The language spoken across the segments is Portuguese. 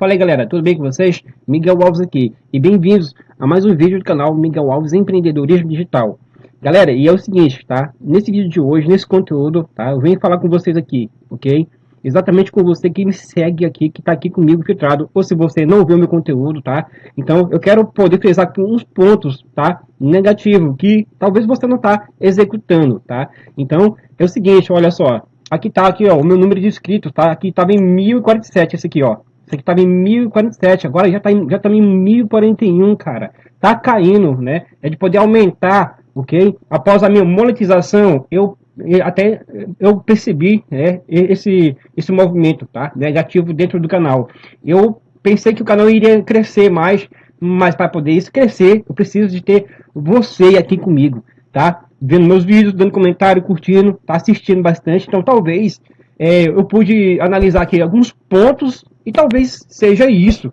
Fala aí galera, tudo bem com vocês? Miguel Alves aqui e bem-vindos a mais um vídeo do canal Miguel Alves Empreendedorismo Digital. Galera, e é o seguinte, tá? Nesse vídeo de hoje, nesse conteúdo, tá? Eu venho falar com vocês aqui, ok? Exatamente com você que me segue aqui, que tá aqui comigo filtrado, ou se você não viu meu conteúdo, tá? Então, eu quero poder frisar aqui uns pontos, tá? Negativo, que talvez você não tá executando, tá? Então, é o seguinte, olha só. Aqui tá aqui, ó, o meu número de inscritos, tá? Aqui tava em 1047 esse aqui, ó. Isso aqui estava em 1047, agora já está em, já tá em 1041, cara. Tá caindo, né? É de poder aumentar, ok? Após a minha monetização, eu até eu percebi né, esse, esse movimento tá, negativo dentro do canal. Eu pensei que o canal iria crescer mais, mas para poder isso crescer, eu preciso de ter você aqui comigo, tá? Vendo meus vídeos, dando comentário, curtindo, tá assistindo bastante. Então talvez é, eu pude analisar aqui alguns pontos e talvez seja isso,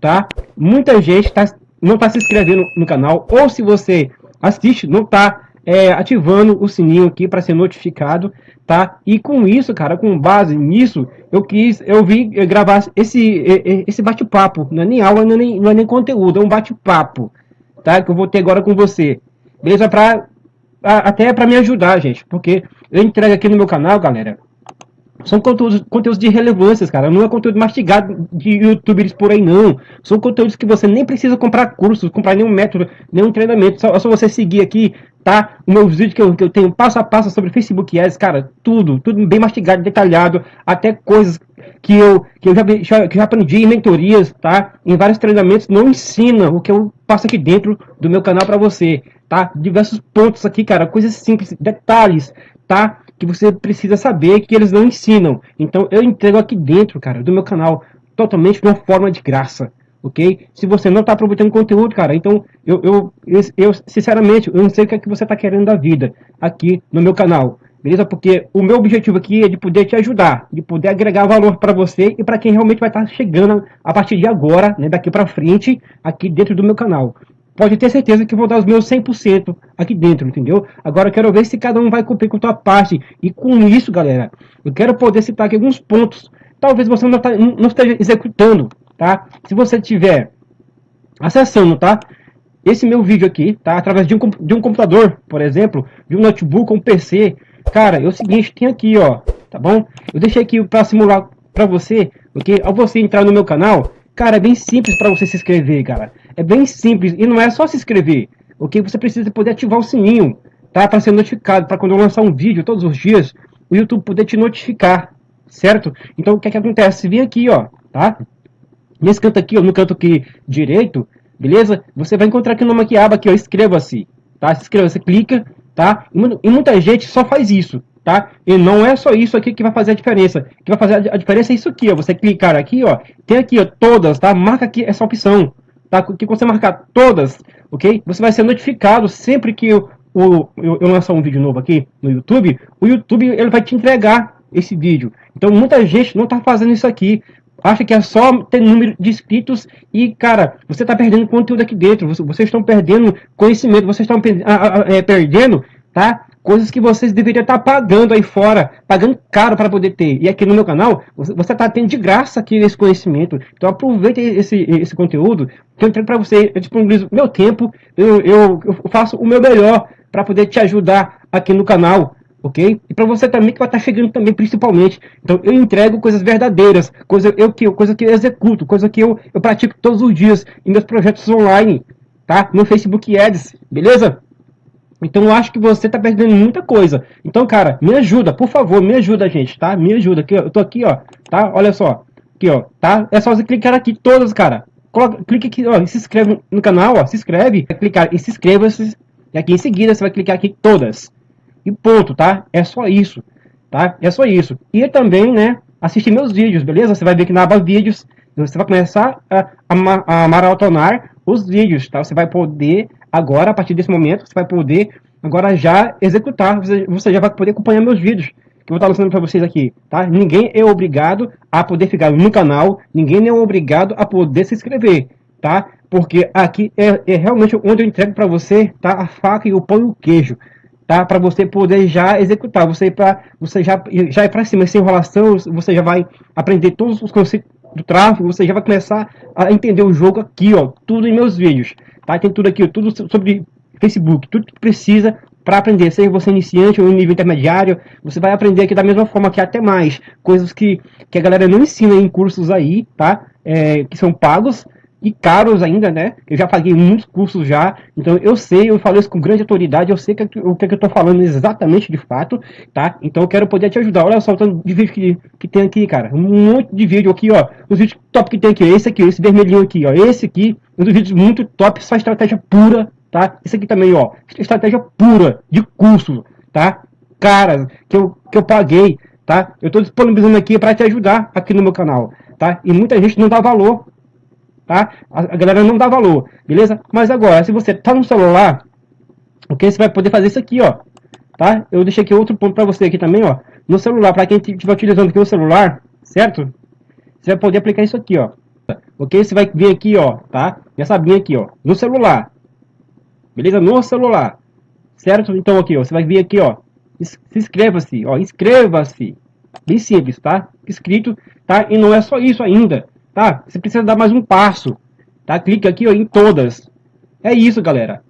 tá? Muita gente tá, não está se inscrevendo no canal, ou se você assiste, não está é, ativando o sininho aqui para ser notificado, tá? E com isso, cara, com base nisso, eu quis, eu vi gravar esse, esse bate-papo, não é nem aula, não é nem, não é nem conteúdo, é um bate-papo, tá? Que eu vou ter agora com você, beleza? Pra, até para me ajudar, gente, porque eu entrego aqui no meu canal, galera, são conteúdos, conteúdos de relevância, cara. Não é conteúdo mastigado de youtubers por aí, não. São conteúdos que você nem precisa comprar cursos, comprar nenhum método, nenhum treinamento. Só, só você seguir aqui, tá? O meu vídeo que eu, que eu tenho passo a passo sobre Facebook Ads, cara. Tudo, tudo bem mastigado, detalhado. Até coisas que eu, que eu já, já, que já aprendi em mentorias, tá? Em vários treinamentos. Não ensina o que eu passo aqui dentro do meu canal para você, tá? Diversos pontos aqui, cara. Coisas simples, detalhes, tá? Que você precisa saber que eles não ensinam. Então eu entrego aqui dentro, cara, do meu canal, totalmente de uma forma de graça, ok? Se você não está aproveitando conteúdo, cara, então eu, eu, eu, eu, sinceramente, eu não sei o que é que você está querendo da vida aqui no meu canal. Beleza? Porque o meu objetivo aqui é de poder te ajudar, de poder agregar valor para você e para quem realmente vai estar tá chegando a partir de agora, né, daqui para frente, aqui dentro do meu canal pode ter certeza que vou dar os meus 100% aqui dentro, entendeu? Agora eu quero ver se cada um vai cumprir com a sua parte. E com isso, galera, eu quero poder citar aqui alguns pontos. Talvez você não, tá, não esteja executando, tá? Se você tiver acessando, tá? Esse meu vídeo aqui, tá? Através de um, de um computador, por exemplo, de um notebook, um PC. Cara, é o seguinte, tem aqui, ó, tá bom? Eu deixei aqui para simular para você, ok? Ao você entrar no meu canal, cara, é bem simples para você se inscrever, cara. É bem simples e não é só se inscrever. O que você precisa poder ativar o sininho, tá? Para ser notificado, para quando eu lançar um vídeo todos os dias, o YouTube poder te notificar, certo? Então o que é que acontece? Vem aqui, ó, tá? Nesse canto aqui, ó, no canto aqui direito, beleza? Você vai encontrar aqui numa aqui, aba aqui, ó, inscreva-se, tá? Se inscreva, você clica, tá? E muita gente só faz isso, tá? E não é só isso aqui que vai fazer a diferença. O que vai fazer a diferença é isso aqui, ó. Você clicar aqui, ó, tem aqui, ó, todas, tá? Marca aqui essa opção tá? que você marcar todas, ok? Você vai ser notificado sempre que eu, eu, eu lançar um vídeo novo aqui no YouTube, o YouTube ele vai te entregar esse vídeo. Então muita gente não está fazendo isso aqui, acha que é só ter número de inscritos e, cara, você está perdendo conteúdo aqui dentro, vocês estão perdendo conhecimento, vocês estão é, perdendo, tá? Coisas que vocês deveriam estar pagando aí fora, pagando caro para poder ter. E aqui no meu canal, você está tendo de graça aqui esse conhecimento. Então aproveite esse, esse conteúdo que eu entrego para você. Eu disponibilizo meu tempo, eu, eu, eu faço o meu melhor para poder te ajudar aqui no canal. Ok? E para você também que vai estar tá chegando também, principalmente. Então eu entrego coisas verdadeiras, coisa, eu, que, coisa que eu executo, coisa que eu, eu pratico todos os dias em meus projetos online, tá? No Facebook Ads, beleza? Então eu acho que você tá perdendo muita coisa. Então, cara, me ajuda, por favor, me ajuda, gente, tá? Me ajuda. Aqui, eu tô aqui, ó, tá? Olha só. Aqui, ó, tá? É só você clicar aqui todas, cara. Coloca, clique aqui, ó, se inscreve no canal, ó, se inscreve. Vai clicar e se inscreva-se. E aqui em seguida você vai clicar aqui todas. E ponto, tá? É só isso, tá? É só isso. E também, né, assistir meus vídeos, beleza? Você vai ver que na aba vídeos, você vai começar a, a, a maratonar os vídeos, tá? Você vai poder agora, a partir desse momento, você vai poder agora já executar, você, já vai poder acompanhar meus vídeos que eu vou estar lançando para vocês aqui, tá? Ninguém é obrigado a poder ficar no canal, ninguém é obrigado a poder se inscrever, tá? Porque aqui é, é realmente onde eu entrego para você, tá? A faca e o pão e o queijo, tá? Para você poder já executar, você para você já já ir para cima sem enrolação, você já vai aprender todos os conceitos do tráfego, você já vai começar a entender o jogo aqui, ó, tudo em meus vídeos, tá? Tem tudo aqui, tudo sobre Facebook, tudo que precisa para aprender, seja você iniciante ou nível intermediário, você vai aprender aqui da mesma forma que até mais, coisas que, que a galera não ensina em cursos aí, tá? É, que são pagos, e caros ainda, né? Eu já paguei muitos cursos já, então eu sei, eu falo isso com grande autoridade, eu sei que, o que, eu tô falando exatamente de fato, tá? Então eu quero poder te ajudar. Olha só o tanto de vídeo que, que tem aqui, cara. Um monte de vídeo aqui, ó. Os vídeos top que tem aqui, esse aqui, esse vermelhinho aqui, ó. Esse aqui, um dos vídeos muito top, só estratégia pura, tá? Esse aqui também, ó. Estratégia pura de curso, tá? Cara, que eu, que eu paguei, tá? Eu tô disponibilizando aqui para te ajudar aqui no meu canal, tá? E muita gente não dá valor tá? A galera não dá valor, beleza? Mas agora, se você tá no celular, ok? Você vai poder fazer isso aqui, ó, tá? Eu deixei aqui outro ponto para você aqui também, ó. No celular, para quem estiver utilizando aqui o celular, certo? Você vai poder aplicar isso aqui, ó. Ok? Você vai vir aqui, ó, tá? Nessa abinha aqui, ó, no celular. Beleza? No celular. Certo? Então aqui, ó, você vai vir aqui, ó. Se inscreva-se, ó, inscreva-se. Bem simples, tá? Escrito, tá? E não é só isso ainda tá? Você precisa dar mais um passo, tá? Clique aqui ó, em todas. É isso, galera.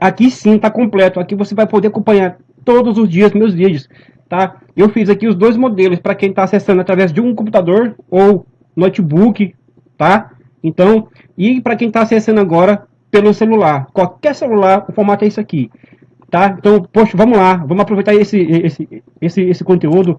Aqui sim tá completo. Aqui você vai poder acompanhar todos os dias meus vídeos, tá? Eu fiz aqui os dois modelos para quem está acessando através de um computador ou notebook, tá? Então, e para quem está acessando agora pelo celular, qualquer celular, o formato é isso aqui, tá? Então, poxa, vamos lá, vamos aproveitar esse esse esse esse conteúdo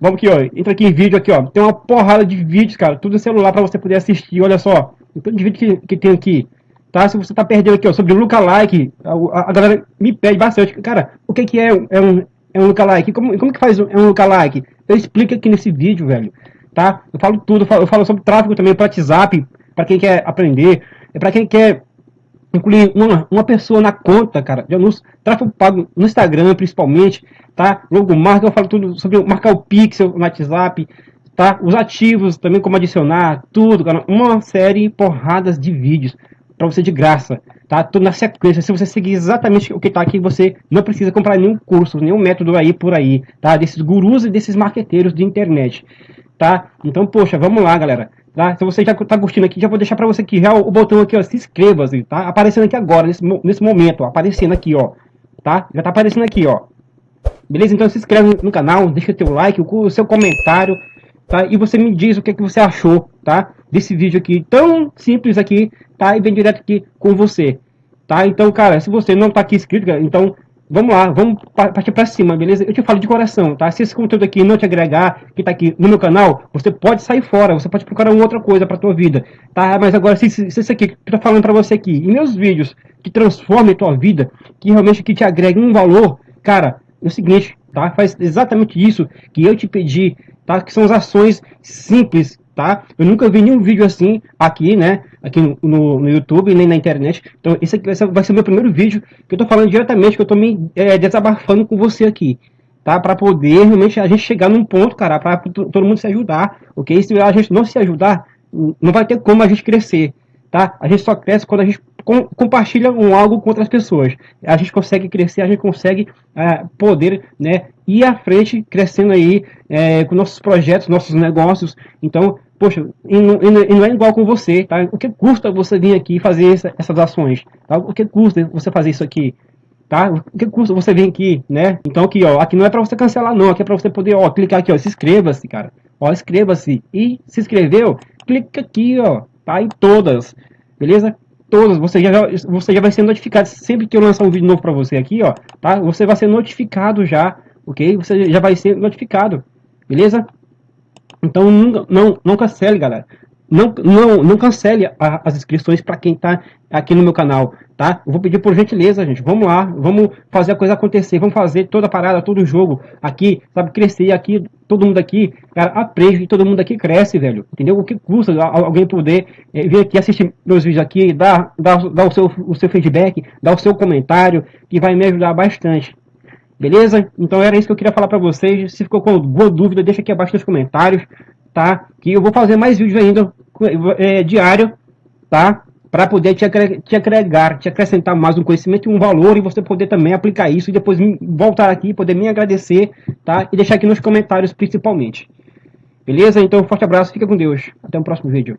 Vamos aqui, ó. Entra aqui em vídeo aqui, ó. Tem uma porrada de vídeos, cara. Tudo celular para você poder assistir. Olha só. O tanto de vídeo que, que tem aqui. Tá? Se você tá perdendo aqui, ó, sobre lookalike, a, a, a galera me pede bastante. Cara, o que que é, é um, é um lookalike? Como, como que faz um, é um lookalike? Eu explico aqui nesse vídeo, velho. Tá? Eu falo tudo. Eu falo, eu falo sobre tráfego também para WhatsApp, para quem quer aprender. É para quem quer incluir uma, uma pessoa na conta, cara, de anúncio, tráfego pago no Instagram, principalmente, tá? Logomarca, eu falo tudo sobre marcar o pixel no WhatsApp, tá? Os ativos também, como adicionar, tudo, cara. Uma série, porradas de vídeos para você de graça, tá? Tudo na sequência. Se você seguir exatamente o que tá aqui, você não precisa comprar nenhum curso, nenhum método aí por aí, tá? Desses gurus e desses marqueteiros de internet, tá? Então, poxa, vamos lá, galera. Tá? Se você já está curtindo aqui, já vou deixar para você aqui já o, botão aqui, ó, se inscreva, assim, tá? Aparecendo aqui agora, nesse, nesse momento, ó, aparecendo aqui, ó, tá? Já tá aparecendo aqui, ó. Beleza? Então se inscreve no canal, deixa teu like, o, seu comentário, tá? E você me diz o que, é que você achou, tá? Desse vídeo aqui, tão simples aqui, tá? E bem direto aqui com você, tá? Então, cara, se você não tá aqui inscrito, então vamos lá, vamos partir para cima, beleza? Eu te falo de coração, tá? Se esse conteúdo aqui não te agregar, que tá aqui no meu canal, você pode sair fora, você pode procurar outra coisa para tua vida, tá? Mas agora, se, se, se isso aqui que eu tô falando para você aqui, e meus vídeos que transformem tua vida, que realmente que te agreguem um valor, cara, é o seguinte, tá? Faz exatamente isso que eu te pedi, tá? Que são as ações simples, tá? Eu nunca vi nenhum vídeo assim aqui, né? Aqui no, no, no YouTube, nem na internet. Então, esse aqui vai ser, vai ser o meu primeiro vídeo que eu tô falando diretamente, que eu tô me é, desabafando com você aqui. Tá? Para poder realmente a gente chegar num ponto, cara, para todo mundo se ajudar, ok? Se a gente não se ajudar, não vai ter como a gente crescer, tá? A gente só cresce quando a gente com, compartilha um algo com outras pessoas. A gente consegue crescer, a gente consegue é, poder né, ir à frente, crescendo aí é, com nossos projetos, nossos negócios. Então, poxa, e não, e não, é igual com você, tá? O que custa você vir aqui fazer essa, essas ações? Tá? O que custa você fazer isso aqui? Tá? O que custa você vir aqui, né? Então aqui, ó, aqui não é para você cancelar não, aqui é para você poder, ó, clicar aqui, ó, se inscreva-se, cara. Ó, inscreva-se. E se inscreveu? Clica aqui, ó, tá? Em todas. Beleza? todas, você já, você já vai ser notificado sempre que eu lançar um vídeo novo para você aqui, ó, tá? Você vai ser notificado já, ok? Você já vai ser notificado, beleza? Então não, não, não cancele, galera. Não, não, não cancele a, as inscrições para quem está aqui no meu canal, tá? Eu vou pedir por gentileza, gente. Vamos lá, vamos fazer a coisa acontecer. Vamos fazer toda a parada, todo o jogo aqui, sabe? Crescer aqui, todo mundo aqui, cara, aprende todo mundo aqui cresce, velho. Entendeu? O que custa alguém poder é, vir aqui assistir meus vídeos aqui, dar, dar, dar o, seu, o seu feedback, dar o seu comentário, que vai me ajudar bastante. Beleza? Então era isso que eu queria falar para vocês. Se ficou com alguma dúvida, deixa aqui abaixo nos comentários, tá? Que eu vou fazer mais vídeos ainda é, diário, tá? Para poder te, te agregar, te acrescentar mais um conhecimento e um valor e você poder também aplicar isso e depois voltar aqui, poder me agradecer, tá? E deixar aqui nos comentários principalmente. Beleza? Então, forte abraço, fica com Deus. Até o próximo vídeo.